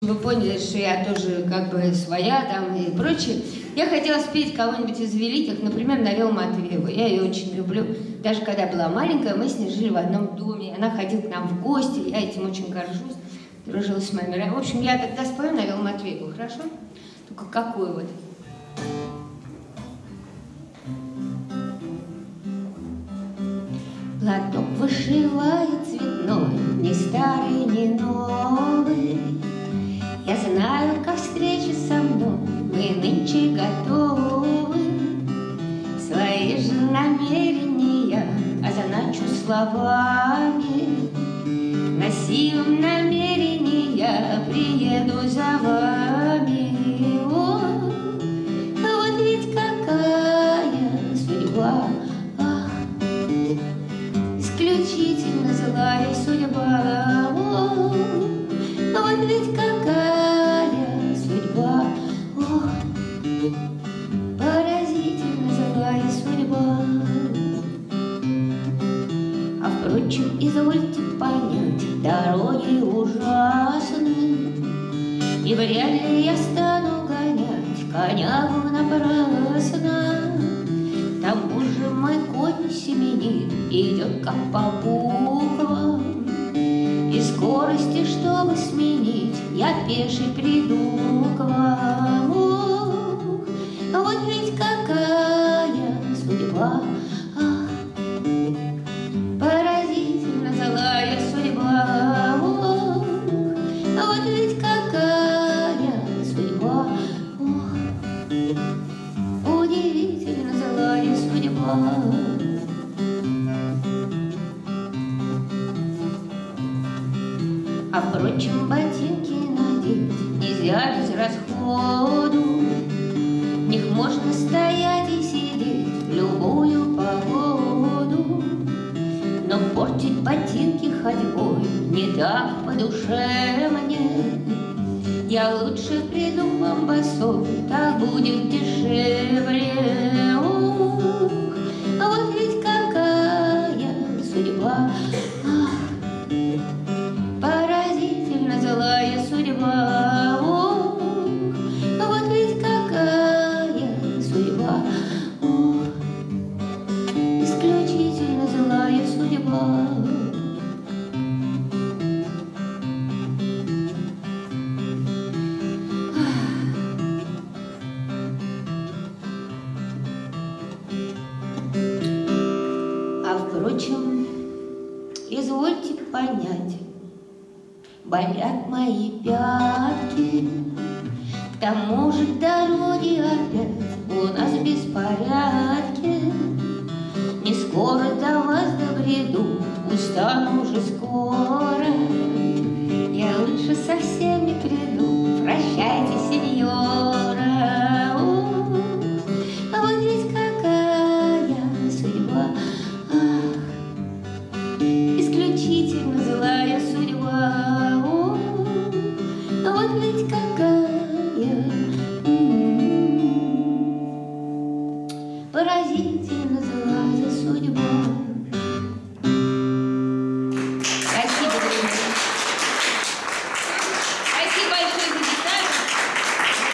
Вы поняли, что я тоже как бы своя там и прочее. Я хотела спеть кого-нибудь из великих, например, Навел Матвееву. Я ее очень люблю. Даже когда была маленькая, мы с ней жили в одном доме. Она ходила к нам в гости, я этим очень горжусь. Дружила с моими В общем, я тогда спою Навел Матвееву, хорошо? Только какую вот? Платок вышивает цветной, ни старый, ни новый. Знаю, как встречи со мной мы нынче готовы. Свои же намерения означу словами. На силу намерения приеду за вами. Понять Дороги ужасны. И вряд ли я стану гонять Конягу напрасно. К тому же мой конь семенит Идет как по буквам И скорости, чтобы сменить Я пеший приду к вам А впрочем, ботинки надеть нельзя без расходу, в них можно стоять и сидеть в любую погоду. Но портить ботинки ходьбой не так по душе мне. Я лучше приду вам босой, так будет дешевле. Впрочем, извольте понять, болят мои пятки, к тому же дороги опять у нас беспорядки. Устану уже скоро.